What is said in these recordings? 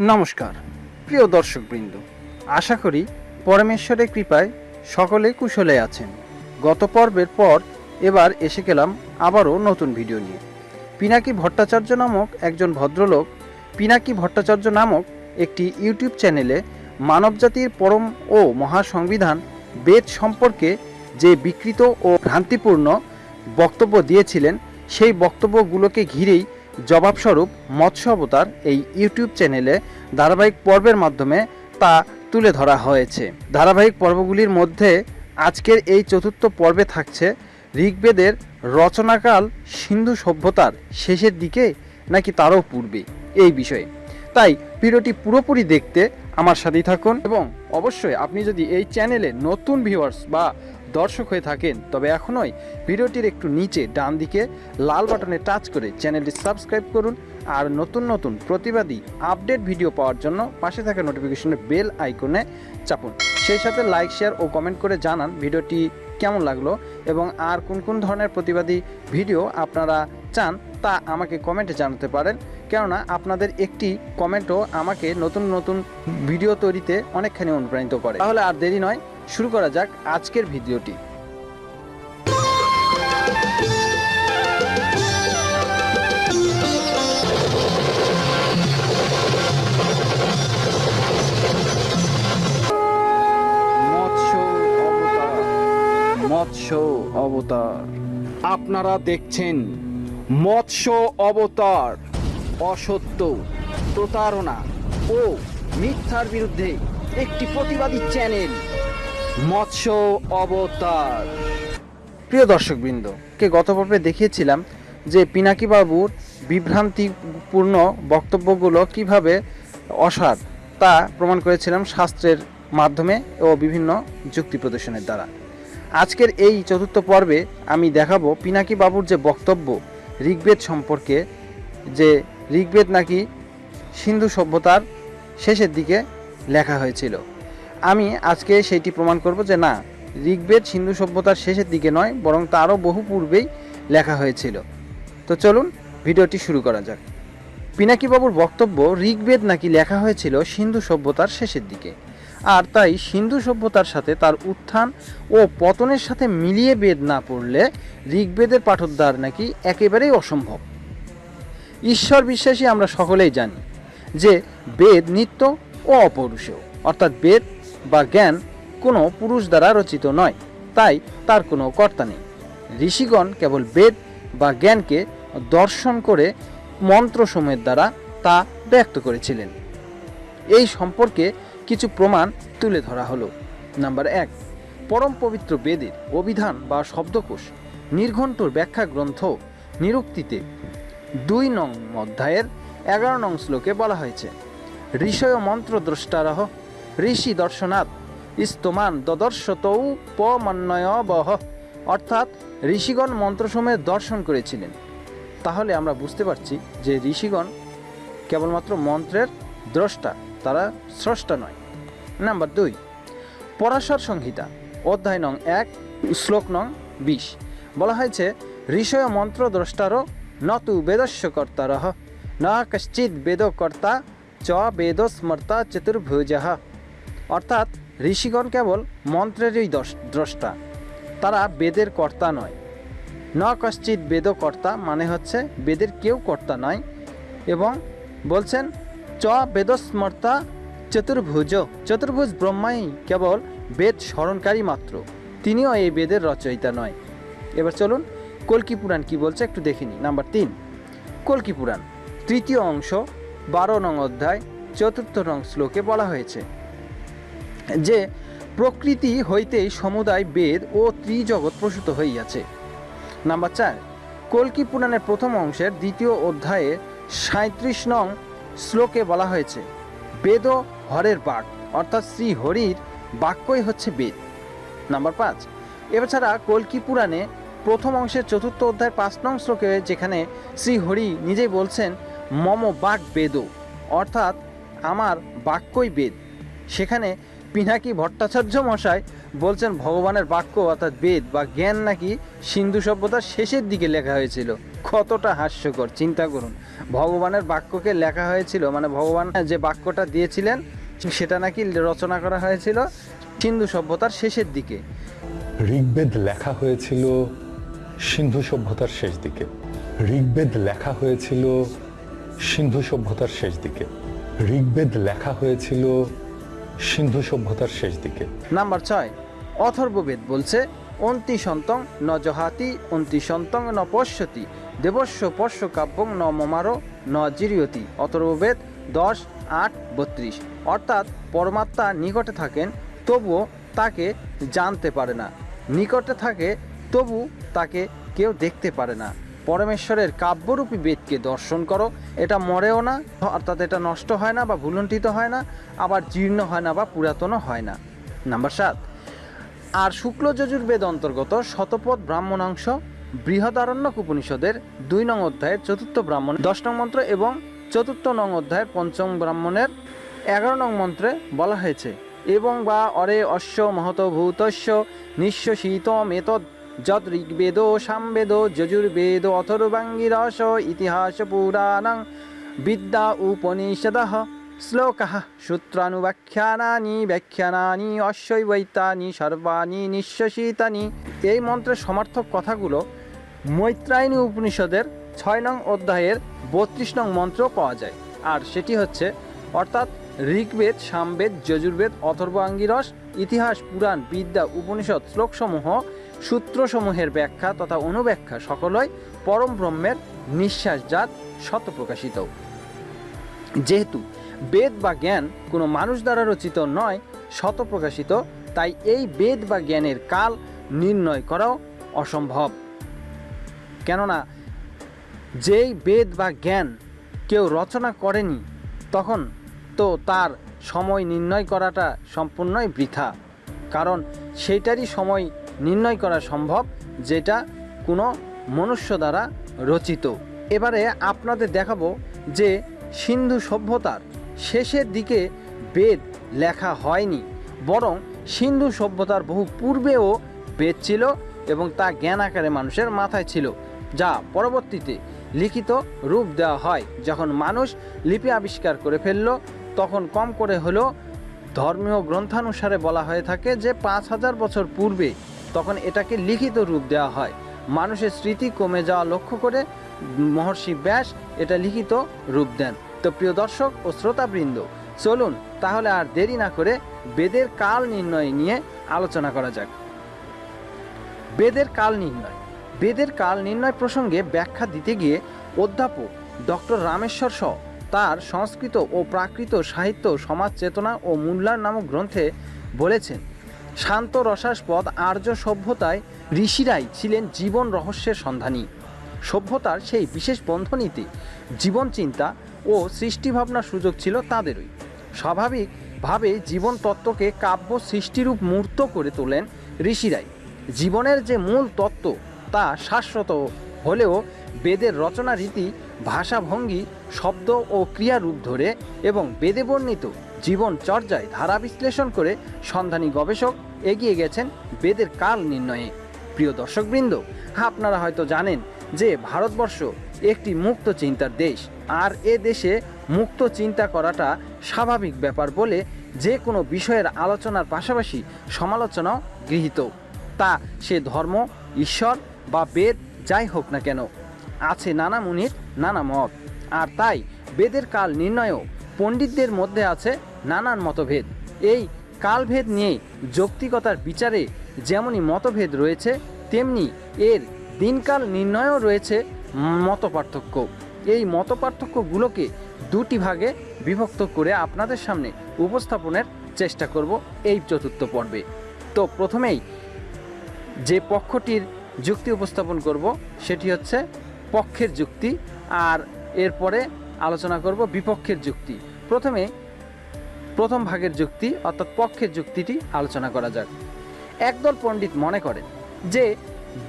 নমস্কার, প্রিয় দর্শকবৃন্দ, আশা করি পরমেশ্বরের কৃপায় সকলে কুশলে আছেন। গত পর্বের পর এবার এসে গেলাম আবারও নতুন ভিডিও নিয়ে। পিনাকি ভট্টাচার্য নামক একজন ভদ্রলোক পিনাকি ভট্টাচার্য নামক একটি ইউটিউব চ্যানেলে মানবজাতির পরম ও মহাসংবিধান বেদ সম্পর্কে যে বিকৃত ও ভ্রান্তিপূর্ণ বক্তব্য দিয়েছিলেন, সেই বক্তব্যগুলোকে ঘিরেই জবাবস্বরূপ মৎস্য অবতার এই ইউটিউব চ্যানেলে ধারাবাহিক পর্বের মাধ্যমে তা তুলে ধরা হয়েছে। ধারাবাহিক পর্বগুলির মধ্যে আজকের এই চতুর্থ পর্বে থাকছে ঋগ্বেদের রচনাকাল সিন্ধু সভ্যতার শেষের দিকে নাকি তারও পূর্বে? এই বিষয়ে। তাই ভিডিওটি পুরোপুরি দেখতে আমার সাথেই থাকুন এবং অবশ্যই আপনি যদি এই চ্যানেলে নতুন ভিউয়ার্স বা দর্শক হয়ে থাকেন। তবে এখনই ভিডিওটির একটু নিচে, ডান দিকে লাল বাটনে টাচ করে চ্যানেলটি সাবস্ক্রাইব করুন আর নতুন নতুন প্রতিবাদী আপডেট ভিডিও পাওয়ার জন্য পাশে থাকা নোটিফিকেশনের বেল আইকনে চাপুন। সেই সাথে লাইক, শেয়ার ও কমেন্ট করে জানান ভিডিওটি কেমন লাগল এবং আর কোন কোন ধরনের প্রতিবাদী ভিডিও আপনারা চান তা আমাকে কমেন্টে জানাতে পারেন। কেননা আপনাদের একটি কমেন্টও আমাকে নতুন নতুন ভিডিও তৈরিতে অনেকখানি অনুপ্রাণিত করে। তাহলে আর দেরি নয় শুরু করা যাক আজকের ভিডিওটি। মৎস্য অবতার আপনারা দেখছেন মৎস্য অবতার, অসত্য, প্রতারণা ও মিথ্যার বিরুদ্ধে একটি প্রতিবাদী চ্যানেল। মৎস্য অবতার। প্রিয় দর্শকবৃন্দ, কে গত পর্বে দেখিয়েছিলাম যে পিনাকি বাবুর বিভ্রান্তিপূর্ণ বক্তব্যগুলো কীভাবে অসার তা প্রমাণ করেছিলাম শাস্ত্রের মাধ্যমে ও বিভিন্ন যুক্তি প্রদর্শনের দ্বারা। আজকের এই চতুর্থ পর্বে আমি দেখাবো পিনাকি বাবুর যে বক্তব্য, ঋগ্বেদ সম্পর্কে, যে ঋগ্বেদ নাকি সিন্ধু সভ্যতার শেষের দিকে লেখা হয়েছিল। আমি আজকে সেইটি প্রমাণ করব যে না, ঋগ্বেদ সিন্ধু সভ্যতার শেষের দিকে নয়, বরং তারও বহু পূর্বেই লেখা হয়েছিল। তো চলুন ভিডিওটি শুরু করা যাক। পিনাকি বাবুর বক্তব্য, ঋগ্বেদ নাকি লেখা হয়েছিল সিন্ধু সভ্যতার শেষের দিকে। আর তাই সিন্ধু সভ্যতার সাথে তার উত্থান ও পতনের সাথে মিলিয়ে বেদ না পড়লে ঋগ্বেদের পাঠোদ্ধার নাকি একেবারেই অসম্ভব। ঈশ্বর বিশ্বাসী আমরা সকলেই জানি যে বেদ নিত্য ও অপৌরুষেয় অর্থাৎ বেদ বা জ্ঞান কোনো পুরুষ দ্বারা রচিত নয়, তাই তার কোনো কর্তা নেই। ঋষিগণ কেবল বেদ বা জ্ঞানকে দর্শন করে মন্ত্রসমূহের দ্বারা তা ব্যক্ত করেছিলেন। এই সম্পর্কে কিছু প্রমাণ তুলে ধরা হলো। নাম্বার এক, পরম পবিত্র বেদের অভিধান বা শব্দকোষ নির্ঘণ্টর ব্যাখ্যা গ্রন্থ নিরুক্তিতে দুই নং অধ্যায়ের এগারো নং শ্লোকে বলা হয়েছে, ঋষয় মন্ত্র দ্রষ্টারহ ঋষি দর্শনাথ স্তমান দদর্শতৌ পমন্বয় বহ। অর্থাৎ ঋষিগণ মন্ত্রসমূহের দর্শন করেছিলেন। তাহলে আমরা বুঝতে পারছি যে ঋষিগণ কেবলমাত্র মন্ত্রের দ্রষ্টা, তারা স্রষ্টা নয়। নাম্বার দুই, পরাশর সংহিতা, অধ্যায় নং এক, শ্লোক নং বিশ। বলা হয়েছে, ঋষয় মন্ত্র দ্রষ্টারও নতু বেদস্য কর্তারহ, না কশ্চিৎ বেদকর্তা চ বেদ স্মর্তা চতুর্ভুজ। অর্থাৎ ঋষিগণ কেবল মন্ত্রেরই দ্রষ্টা, তারা বেদের কর্তা নয়। ন কশ্চিৎ বেদকর্তা মানে হচ্ছে বেদের কেউ কর্তা নয় এবং বলছেন, চ বেদস্মর্তা চতুর্ভুজ চতুর্ভুজ ব্রহ্মাই কেবল বেদ স্মরণকারী মাত্র, তিনিও এই বেদের রচয়িতা নয়। এবার চলুন কল্কি পুরাণ কি বলছে একটু দেখিনি নাম্বার তিন, কল্কি পুরাণ, তৃতীয় অংশ, বারো নং অধ্যায়, চতুর্থ নং শ্লোকে বলা হয়েছে যে প্রকৃতি হইতেই সমুদায় বেদ ও ত্রিজগৎ প্রসূত হইয়াছে। নাম্বার চার, কল্কি পুরাণের প্রথম অংশের দ্বিতীয় অধ্যায়ে সাঁত্রিশ নং শ্লোকে বলা হয়েছে, বেদ হরের বাক, অর্থাৎ শ্রী হরির বাক্যই হচ্ছে বেদ। নাম্বার পাঁচ এছাড়া কল্কি পুরাণে প্রথম অংশের চতুর্থ অধ্যায় পাঁচ নং শ্লোকে যেখানে শ্রী হরি নিজেই বলছেন, মম বাক বেদ, অর্থাৎ আমার বাক্যই বেদ। সেখানে পিনাকি ভট্টাচার্য মশাই বলছেন ভগবানের বাক্য অর্থাৎ বেদ বা জ্ঞান নাকি সিন্ধু সভ্যতার শেষের দিকে লেখা হয়েছিল। কতটা হাস্যকর, চিন্তা করুন। ভগবানের বাক্যকে লেখা হয়েছিল মানে ভগবান যে বাক্যটা দিয়েছিলেন, সেটা নাকি রচনা করা হয়েছিল সিন্ধু সভ্যতার শেষের দিকে। ঋগ্বেদ লেখা হয়েছিল সিন্ধু সভ্যতার শেষ দিকে। ঋগ্বেদ লেখা হয়েছিল সিন্ধু সভ্যতার শেষ দিকে। ঋগ্বেদ লেখা হয়েছিল সিন্ধু সভ্যতার শেষ দিকে। নাম্বার ছয়, অথর্ববেদ বলছে অন্তি সন্তং ন জহাতি অন্তি সন্তং ন পশ্যতি, দেবস্য পশ্য কাব্যং ন মমারো, ন জিরিয়তি। অথর্ববেদ দশ, আট, বত্রিশ। অর্থাৎ পরমাত্মা নিকটে থাকেন, তবুও তাকে জানতে পারে না। নিকটে থাকে, তবু তাকে কেউ দেখতে পারে না। পরমেশ্বরের কাব্যরূপী বেদকে দর্শন করো। এটা মরেও না, অর্থাৎ এটা নষ্ট হয় না বা ভুলুণ্ঠিত হয় না, আবার জীর্ণ হয় না বা পুরাতনও হয় না। নাম্বার সাত, আর শুক্ল যজুর্বেদ অন্তর্গত শতপথ ব্রাহ্মণাংশ, বৃহদারণ্যক উপনিষদের দুই নং অধ্যায়ের চতুর্থ ব্রাহ্মণ, দশ নং মন্ত্র এবং চতুর্থ নং অধ্যায়ের পঞ্চম ব্রাহ্মণের এগারো নং মন্ত্রে বলা হয়েছে, এবং বা অরে অশ্ব মহত ভূতস্য নিঃশ্বসিত মেতদ যদ ঋগ্বেদ সামবেদ, যজুর্বেদ, অথর্বাঙ্গিরস ইতিহাস পুরাণং বিদ্যা উপনিষদः, শ্লোকः, সূত্রানুব্যাখ্যানানি, ব্যাখ্যানানি, অশ্বৈবৈতানি, সর্বাণী, নিঃশ্বসিতানি। এই মন্ত্রের সমর্থক কথাগুলো মৈত্রায়নী উপনিষদের ছয় নং অধ্যায়ের বত্রিশ নং মন্ত্র পাওয়া যায়। আর সেটি হচ্ছে, অর্থাৎ ঋগ্বেদ, সামবেদ, যজুর্বেদ অথর্ব আঙ্গিরস ইতিহাস পুরাণ বিদ্যা উপনিষদ, শ্লোকসমূহ সূত্রসমূহের ব্যাখ্যা তথা অনুব্যাখ্যা সকলই পরম ব্রহ্মের নিঃশ্বাসজাত শতপ্রকাশিত যেহেতু বেদ বা জ্ঞান কোনো মানুষ দ্বারা রচিত নয় শতপ্রকাশিত তাই এই বেদ বা জ্ঞানের কাল নির্ণয় করাও অসম্ভব। কেননা, যেই বেদ বা জ্ঞান কেউ রচনা করেনি, তখন তো তার সময় নির্ণয় করাটা সম্পূর্ণই বৃথা। কারণ সেইটারই সময় নির্ণয় করা সম্ভব, যেটা কোনো মনুষ্য দ্বারা রচিত। এবারে আপনাদের দেখাবো যে সিন্ধু সভ্যতার শেষের দিকে বেদ লেখা হয়নি, বরং সিন্ধু সভ্যতার বহু পূর্বেও বেদ ছিল এবং তা জ্ঞান আকারে মানুষের মাথায় ছিল, যা পরবর্তীতে লিখিত রূপ দেওয়া হয়। যখন মানুষ লিপি আবিষ্কার করে ফেলল, তখন কম করে হলেও ধর্মীয় গ্রন্থানুসারে বলা হয়ে থাকে যে পাঁচ হাজার বছর পূর্বে তখন এটাকে লিখিত রূপ দেওয়া হয়। মানুষের স্মৃতি কমে যাওয়া লক্ষ্য করে মহর্ষি ব্যাস এটা লিখিত রূপ দেন। তো প্রিয় দর্শক ও শ্রোতাবৃন্দ, চলুন তাহলে আর দেরি না করে বেদের কাল নির্ণয় নিয়ে আলোচনা করা যাক। বেদের কাল নির্ণয়। বেদের কাল নির্ণয় প্রসঙ্গে ব্যাখ্যা দিতে গিয়ে অধ্যাপক ডক্টর রামেশ্বর স তার সংস্কৃত ও প্রাকৃত সাহিত্য সমাজ চেতনা ও মূল্যার নামক গ্রন্থে বলেছেন শান্ত রসাস্পদ, আর্য সভ্যতায় ঋষিরাই ছিলেন জীবন রহস্যের সন্ধানী। সভ্যতার সেই বিশেষ বন্ধনীতে জীবন চিন্তা ও সৃষ্টিভাবনার সুযোগ ছিল তাদেরই। স্বাভাবিকভাবে জীবন তত্ত্বকে কাব্য সৃষ্টিরূপ মূর্ত করে তোলেন ঋষিরাই। জীবনের যে মূল তত্ত্ব তা শাশ্বত হলেও বেদের রচনা রীতি, ভাষাভঙ্গি, শব্দ ও ক্রিয়ারূপ ধরে এবং বেদে বর্ণিত। জীবন চর্যায় ধারা বিশ্লেষণ করে সন্ধানী গবেষক এগিয়ে গেছেন বেদের কাল নির্ণয়ে। প্রিয় দর্শকবৃন্দ, আপনারা হয়তো জানেন যে ভারতবর্ষ একটি মুক্ত চিন্তার দেশ, আর এ দেশে মুক্ত চিন্তা করাটা স্বাভাবিক ব্যাপার বলে যে কোনো বিষয়ের আলোচনার পাশাপাশি সমালোচনাও গৃহীত। তা সে ধর্ম, ঈশ্বর বা বেদ যাই হোক না কেন, আছে নানা মুনির, নানা মত। আর তাই বেদের কাল নির্ণয়ও পণ্ডিতদের মধ্যে আছে নানান মতভেদ। এই কালভেদ নিয়ে যৌক্তিকতার বিচারে যেমনই মতভেদ রয়েছে, তেমনি এর দিনকাল নির্ণয়ও রয়েছে মত পার্থক্য এই মত পার্থক্যগুলোকে দুটি ভাগে বিভক্ত করে আপনাদের সামনে উপস্থাপনের চেষ্টা করব এই চতুর্থ পর্বে। তো প্রথমেই যে পক্ষটির যুক্তি উপস্থাপন করব, সেটি হচ্ছে পক্ষের যুক্তি, আর এরপরে আলোচনা করব বিপক্ষের যুক্তি। প্রথমে প্রথম ভাগের যুক্তি অর্থাৎ পক্ষের যুক্তিটি আলোচনা করা যাক। একদল পণ্ডিত মনে করেন যে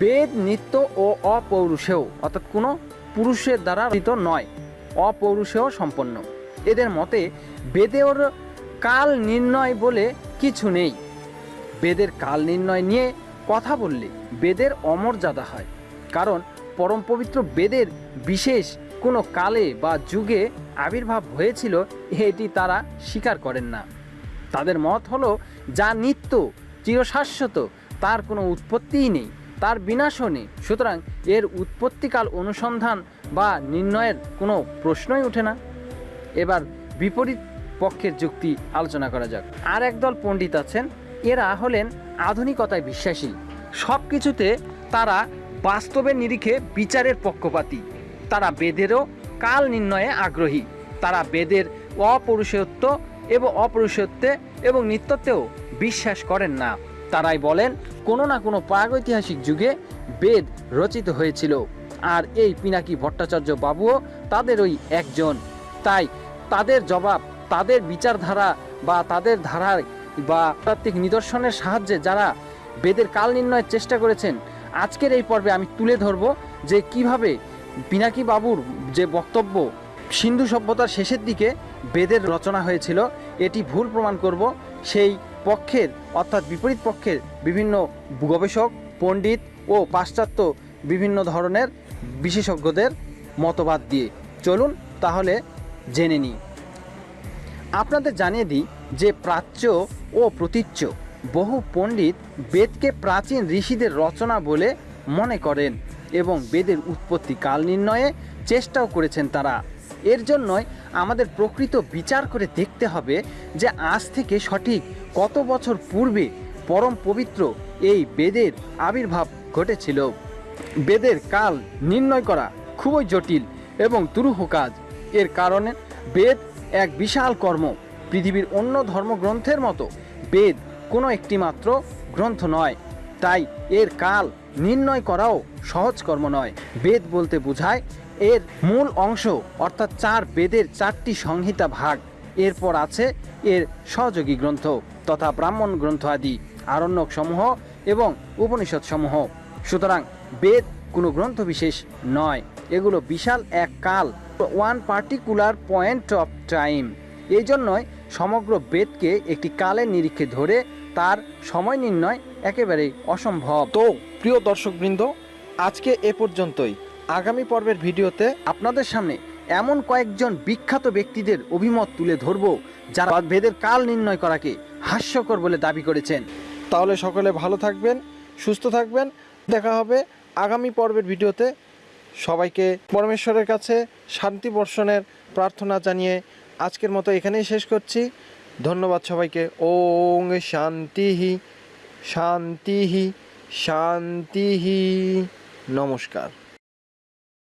বেদ, নিত্য ও অপৌরুষেয় অর্থাৎ কোনো পুরুষের দ্বারা রচিত নয়, অপৌরুষেয় সম্পন্ন। এদের মতে বেদের কাল নির্ণয় বলে কিছু নেই। বেদের কাল নির্ণয় নিয়ে কথা বললে বেদের অমর্যাদা হয়। কারণ পরম পবিত্র বেদের বিশেষ কোনো কালে বা যুগে আবির্ভাব হয়েছিল, এটি তারা স্বীকার করেন না। তাদের মত হলো, যা নিত্য, চিরশাশ্বত, তার কোনো উৎপত্তিই নেই, তার বিনাশও নেই। সুতরাং এর উৎপত্তিকাল অনুসন্ধান বা নির্ণয়ের কোনো প্রশ্নই ওঠে না। এবার বিপরীত পক্ষের যুক্তি আলোচনা করা যাক। আর একদল পণ্ডিত আছেন, এরা হলেন আধুনিকতায় বিশ্বাসী। সব কিছুতে তারা বাস্তবের নিরিখে বিচারের পক্ষপাতী। তারা বেদেরও কাল নির্ণয়ে আগ্রহী। তারা বেদের অপরুষত্ব এবং অপৌরুষত্বে এবং নিত্যত্বেও বিশ্বাস করেন না। তারাই বলেন, কোনো না কোনো প্রাগৈতিহাসিক যুগে বেদ রচিত হয়েছিল। আর এই পিনাকি ভট্টাচার্য বাবুও তাদের ওই একজন। তাই তাদের জবাব, তাদের বিচারধারা বা তাদের ধারার বা তাত্ত্বিক নিদর্শনের সাহায্যে যারা বেদের কাল নির্ণয়ের চেষ্টা করেছেন, আজকের এই পর্বে আমি তুলে ধরব যে কীভাবে পিনাকি বাবুর যে বক্তব্য, সিন্ধু সভ্যতার শেষের দিকে বেদের রচনা হয়েছিল, এটি ভুল প্রমাণ করব। সেই পক্ষের, অর্থাৎ বিপরীত পক্ষের বিভিন্ন গবেষক, পণ্ডিত ও পাশ্চাত্য বিভিন্ন ধরনের বিশেষজ্ঞদের মতবাদ দিয়ে। চলুন তাহলে জেনে নিই। আপনাদের জানিয়ে দিই যে প্রাচ্য ও প্রতীচ্য, বহু পণ্ডিত বেদকে প্রাচীন ঋষিদের রচনা বলে মনে করেন। এবং বেদের উৎপত্তি কাল নির্ণয়ে চেষ্টাও করেছেন তারা। এর জন্যই আমাদের প্রকৃত বিচার করে দেখতে হবে যে আজ থেকে সঠিক কত বছর পূর্বে পরম পবিত্র এই বেদের আবির্ভাব ঘটেছিল। বেদের কাল নির্ণয় করা খুবই জটিল এবং দুরূহ কাজ। এর কারণে বেদ এক বিশাল কর্ম। পৃথিবীর অন্য ধর্মগ্রন্থের মতো বেদ কোনো একটি মাত্র গ্রন্থ নয়। তাই এর কাল নির্ণয় করাও সহজ কর্ম নয়। বেদ বলতে বোঝায়, এর মূল অংশ, অর্থাৎ চার বেদের চারটি সংহিতা ভাগ, এরপর আছে এর সহযোগী গ্রন্থ তথা ব্রাহ্মণ গ্রন্থ আদি আরণ্যক সমূহ এবং উপনিষদ সমূহ সুতরাং বেদ কোনো গ্রন্থ বিশেষ নয়। এগুলো বিশাল এক কাল one particular point of time এই জন্যই সমগ্র বেদকে একটি কালের নিরীক্ষে ধরে তার সময় নির্ণয় একেবারেই অসম্ভব। তো প্রিয় দর্শকবৃন্দ, আজকে এ পর্যন্তই। আগামী পর্বের ভিডিওতে আপনাদের সামনে এমন কয়েকজন বিখ্যাত ব্যক্তিদের অভিমত তুলে ধরব যারা বেদের কাল নির্ণয় করাকে হাস্যকর বলে দাবি করেছেন। তাহলে সকলে ভালো থাকবেন, সুস্থ থাকবেন। দেখা হবে আগামী পর্বের ভিডিওতে। সবাইকে পরমেশ্বরের কাছে শান্তি বর্ষণের প্রার্থনা জানিয়ে আজকের মতো এখানেই শেষ করছি। ধন্যবাদ সবাইকে। ওং শান্তিহি শান্তিহি। শান্তিহি। নমস্কার।